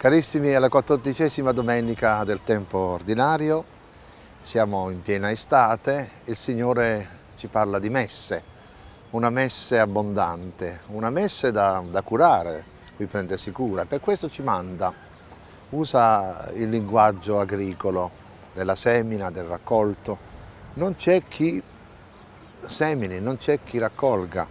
Carissimi, è la quattordicesima domenica del tempo ordinario, siamo in piena estate, il Signore ci parla di messe, una messe abbondante, una messe da, da curare, cui prendersi cura, per questo ci manda, usa il linguaggio agricolo della semina, del raccolto, non c'è chi semini, non c'è chi raccolga,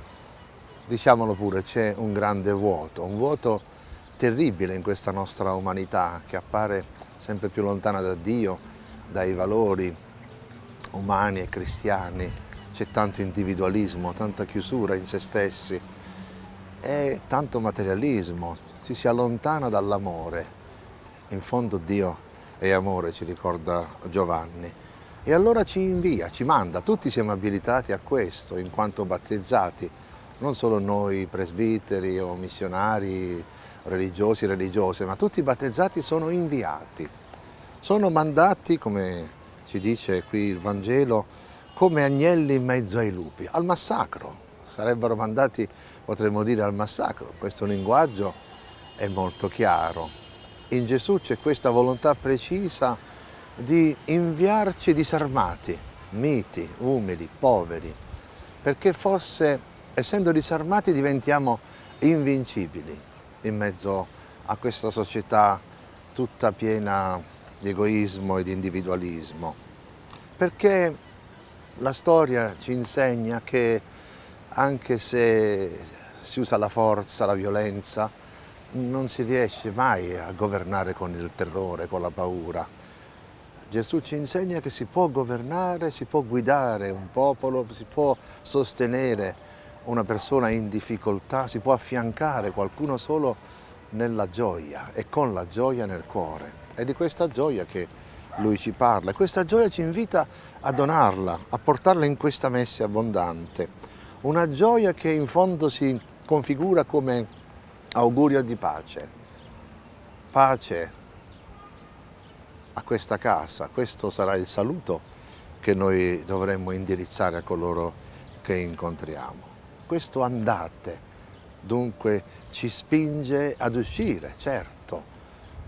diciamolo pure, c'è un grande vuoto, un vuoto terribile in questa nostra umanità che appare sempre più lontana da Dio, dai valori umani e cristiani. C'è tanto individualismo, tanta chiusura in se stessi e tanto materialismo, ci si allontana dall'amore. In fondo Dio è amore, ci ricorda Giovanni. E allora ci invia, ci manda, tutti siamo abilitati a questo in quanto battezzati, non solo noi presbiteri o missionari religiosi religiose, ma tutti i battezzati sono inviati, sono mandati, come ci dice qui il Vangelo, come agnelli in mezzo ai lupi, al massacro, sarebbero mandati, potremmo dire, al massacro, questo linguaggio è molto chiaro. In Gesù c'è questa volontà precisa di inviarci disarmati, miti, umili, poveri, perché forse essendo disarmati diventiamo invincibili in mezzo a questa società tutta piena di egoismo e di individualismo. Perché la storia ci insegna che anche se si usa la forza, la violenza, non si riesce mai a governare con il terrore, con la paura. Gesù ci insegna che si può governare, si può guidare un popolo, si può sostenere una persona in difficoltà, si può affiancare qualcuno solo nella gioia e con la gioia nel cuore. È di questa gioia che lui ci parla questa gioia ci invita a donarla, a portarla in questa messe abbondante. Una gioia che in fondo si configura come augurio di pace. Pace a questa casa, questo sarà il saluto che noi dovremmo indirizzare a coloro che incontriamo questo andate dunque ci spinge ad uscire, certo,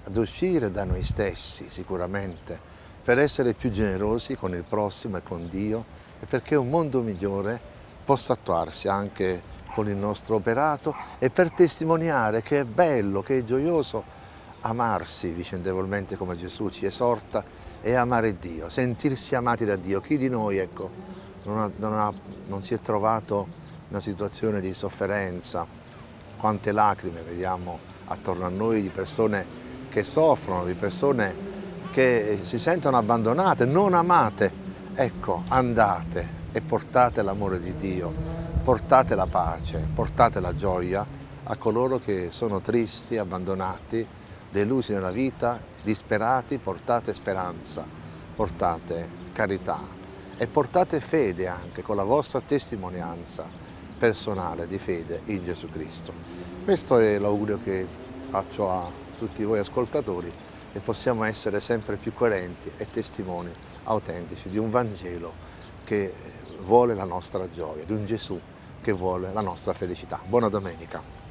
ad uscire da noi stessi sicuramente, per essere più generosi con il prossimo e con Dio e perché un mondo migliore possa attuarsi anche con il nostro operato e per testimoniare che è bello, che è gioioso amarsi vicendevolmente come Gesù ci esorta e amare Dio, sentirsi amati da Dio. Chi di noi ecco, non, ha, non, ha, non si è trovato una situazione di sofferenza, quante lacrime vediamo attorno a noi di persone che soffrono, di persone che si sentono abbandonate, non amate. Ecco, andate e portate l'amore di Dio, portate la pace, portate la gioia a coloro che sono tristi, abbandonati, delusi nella vita, disperati, portate speranza, portate carità e portate fede anche con la vostra testimonianza personale di fede in Gesù Cristo. Questo è l'augurio che faccio a tutti voi ascoltatori e possiamo essere sempre più coerenti e testimoni autentici di un Vangelo che vuole la nostra gioia, di un Gesù che vuole la nostra felicità. Buona domenica!